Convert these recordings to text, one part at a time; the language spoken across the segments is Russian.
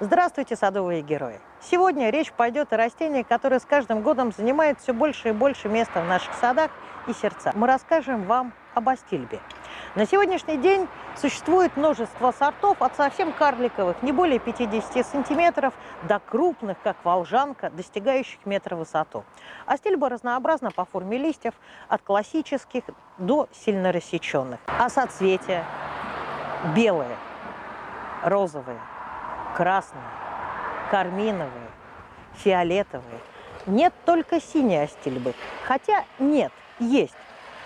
Здравствуйте, садовые герои! Сегодня речь пойдет о растении, которое с каждым годом занимает все больше и больше места в наших садах и сердцах. Мы расскажем вам об астильбе. На сегодняшний день существует множество сортов от совсем карликовых, не более 50 сантиметров, до крупных, как волжанка, достигающих метра высоту. Астильба разнообразна по форме листьев, от классических до сильно рассеченных. А соцветия белые, розовые, красные, карминовые, фиолетовые. Нет только синей астильбы, хотя нет, есть.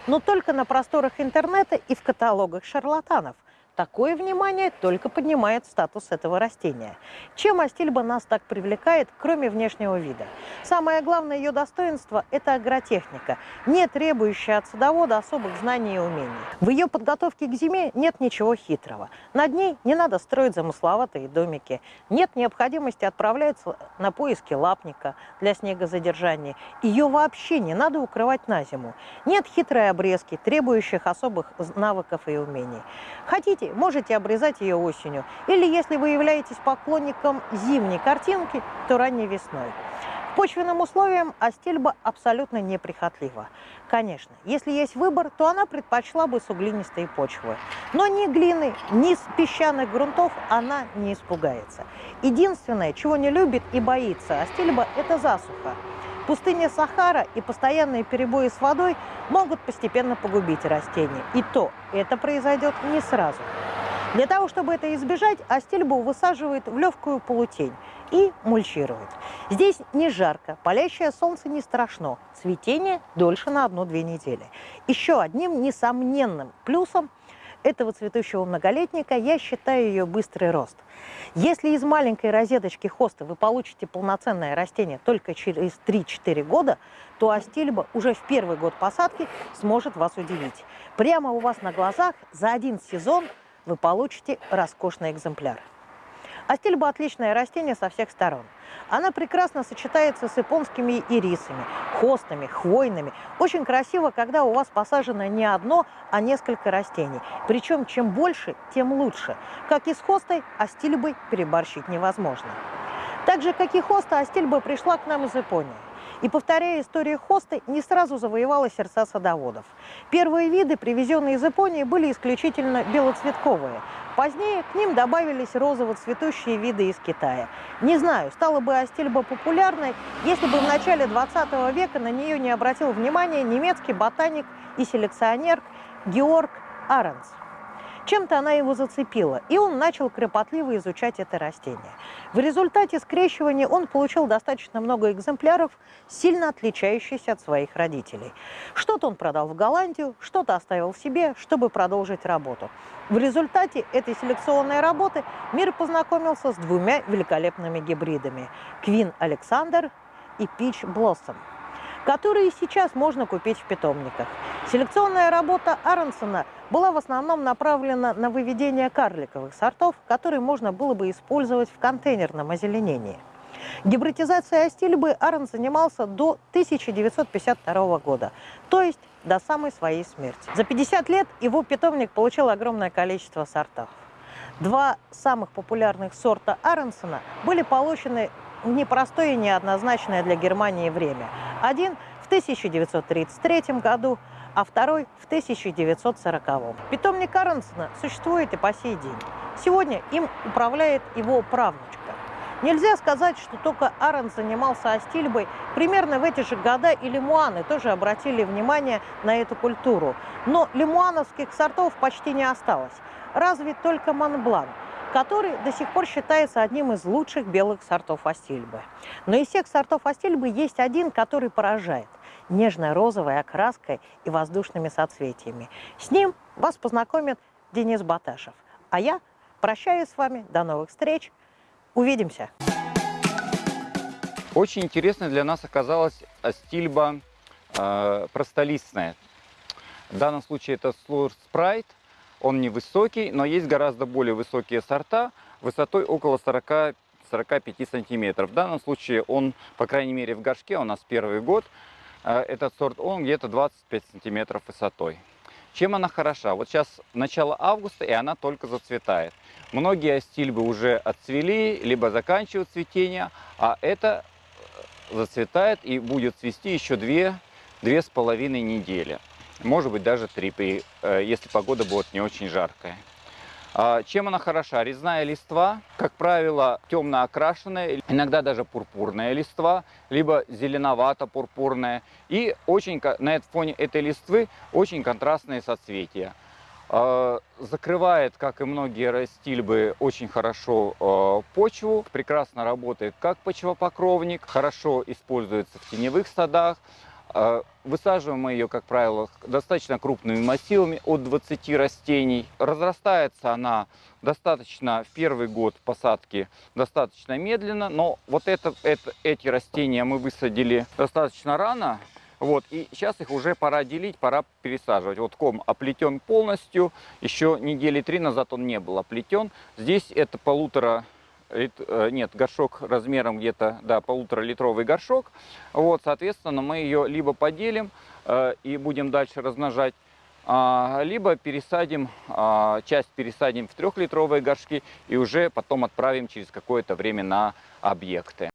Но только на просторах интернета и в каталогах шарлатанов – Такое внимание только поднимает статус этого растения. Чем астильба нас так привлекает, кроме внешнего вида? Самое главное ее достоинство – это агротехника, не требующая от садовода особых знаний и умений. В ее подготовке к зиме нет ничего хитрого. Над ней не надо строить замысловатые домики, нет необходимости отправляться на поиски лапника для снегозадержания. Ее вообще не надо укрывать на зиму. Нет хитрой обрезки, требующих особых навыков и умений. Хотите можете обрезать ее осенью. Или если вы являетесь поклонником зимней картинки, то ранней весной. К почвенным условиям астильба абсолютно неприхотлива. Конечно, если есть выбор, то она предпочла бы суглинистые почвы. Но ни глины, ни песчаных грунтов она не испугается. Единственное, чего не любит и боится астильба, это засуха. Пустыня Сахара и постоянные перебои с водой могут постепенно погубить растения. И то это произойдет не сразу. Для того, чтобы это избежать, астильбу высаживают в легкую полутень и мульчируют. Здесь не жарко, палящее солнце не страшно, цветение дольше на одну-две недели. Еще одним несомненным плюсом этого цветущего многолетника я считаю ее быстрый рост. Если из маленькой розеточки хоста вы получите полноценное растение только через 3-4 года, то астильба уже в первый год посадки сможет вас удивить. Прямо у вас на глазах за один сезон – вы получите роскошный экземпляр. Астильба – отличное растение со всех сторон. Она прекрасно сочетается с японскими ирисами, хостами, хвойными. Очень красиво, когда у вас посажено не одно, а несколько растений. Причем чем больше, тем лучше. Как и с хостой, астильбой переборщить невозможно. Так же, как и хоста, астильба пришла к нам из Японии. И, повторяя историю хосты, не сразу завоевала сердца садоводов. Первые виды, привезенные из Японии, были исключительно белоцветковые. Позднее к ним добавились розово-цветущие виды из Китая. Не знаю, стала бы астильба популярной, если бы в начале 20 века на нее не обратил внимания немецкий ботаник и селекционер Георг Аренс. Чем-то она его зацепила, и он начал кропотливо изучать это растение. В результате скрещивания он получил достаточно много экземпляров, сильно отличающихся от своих родителей. Что-то он продал в Голландию, что-то оставил себе, чтобы продолжить работу. В результате этой селекционной работы мир познакомился с двумя великолепными гибридами – Квин Александр и Пич Блоссом которые сейчас можно купить в питомниках. Селекционная работа Аронсона была в основном направлена на выведение карликовых сортов, которые можно было бы использовать в контейнерном озеленении. Гибридизацией астильбы Арон занимался до 1952 года, то есть до самой своей смерти. За 50 лет его питомник получил огромное количество сортов. Два самых популярных сорта Аронсона были получены в непростое и неоднозначное для Германии время. Один в 1933 году, а второй в 1940. Питомник Аронсона существует и по сей день. Сегодня им управляет его правнучка. Нельзя сказать, что только Арон занимался астильбой. Примерно в эти же года и лимуаны тоже обратили внимание на эту культуру. Но лимуановских сортов почти не осталось. Разве только Монблан – который до сих пор считается одним из лучших белых сортов астильбы. Но из всех сортов астильбы есть один, который поражает нежно-розовой окраской и воздушными соцветиями. С ним вас познакомит Денис Баташев. А я прощаюсь с вами. До новых встреч. Увидимся. Очень интересно для нас оказалась астильба э, простолистная. В данном случае это Slur Sprite. Он невысокий, но есть гораздо более высокие сорта высотой около 40-45 сантиметров. В данном случае он, по крайней мере, в горшке у нас первый год. Э, этот сорт, он где-то 25 сантиметров высотой. Чем она хороша? Вот сейчас начало августа, и она только зацветает. Многие астильбы уже отцвели, либо заканчивают цветение, а это э, зацветает и будет цвести еще две, две с половиной недели. Может быть даже три, при, э, если погода будет не очень жаркая. А, Чем она хороша? Резная листва, как правило, темно окрашенная, иногда даже пурпурная листва, либо зеленовато-пурпурная. И очень, на фоне этой листвы очень контрастные соцветия. А, Закрывает, как и многие растильбы, очень хорошо а, почву, прекрасно работает как почвопокровник, хорошо используется в теневых садах. А, Высаживаем мы ее, как правило, достаточно крупными массивами, от 20 растений. Разрастается она достаточно в первый год посадки достаточно медленно, но вот это, это, эти растения мы высадили достаточно рано, вот, и сейчас их уже пора делить, пора пересаживать. Вот ком оплетен полностью, еще недели три назад он не был оплетен. Здесь это полутора нет, горшок размером где-то, да, полутора литровый горшок. Вот, соответственно, мы ее либо поделим э, и будем дальше размножать, а, либо пересадим, а, часть пересадим в трехлитровые горшки и уже потом отправим через какое-то время на объекты.